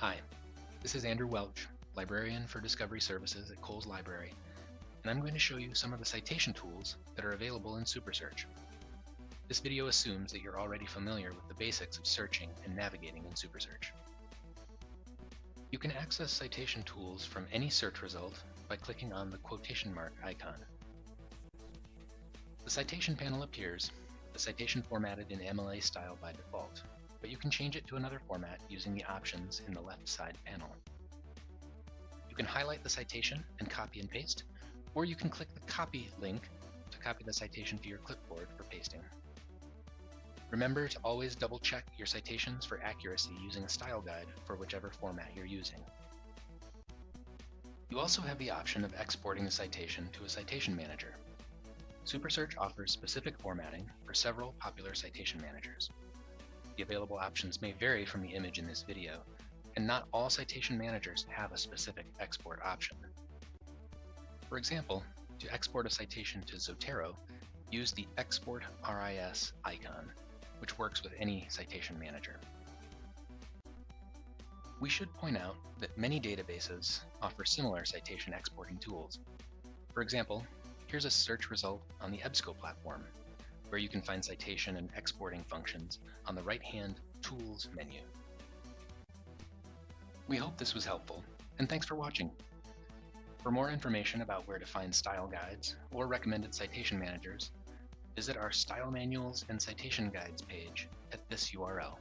Hi, this is Andrew Welch, Librarian for Discovery Services at Cowles Library, and I'm going to show you some of the citation tools that are available in SuperSearch. This video assumes that you're already familiar with the basics of searching and navigating in SuperSearch. You can access citation tools from any search result by clicking on the quotation mark icon. The citation panel appears, the citation formatted in MLA style by default, but you can change it to another format using the options in the left side panel. You can highlight the citation and copy and paste, or you can click the copy link to copy the citation to your clipboard for pasting. Remember to always double check your citations for accuracy using a style guide for whichever format you're using. You also have the option of exporting the citation to a citation manager. SuperSearch offers specific formatting for several popular citation managers. The available options may vary from the image in this video, and not all citation managers have a specific export option. For example, to export a citation to Zotero, use the Export RIS icon, which works with any citation manager. We should point out that many databases offer similar citation exporting tools. For example, here's a search result on the EBSCO platform, where you can find citation and exporting functions on the right-hand Tools menu. We hope this was helpful, and thanks for watching. For more information about where to find style guides or recommended citation managers, visit our Style Manuals and Citation Guides page at this URL.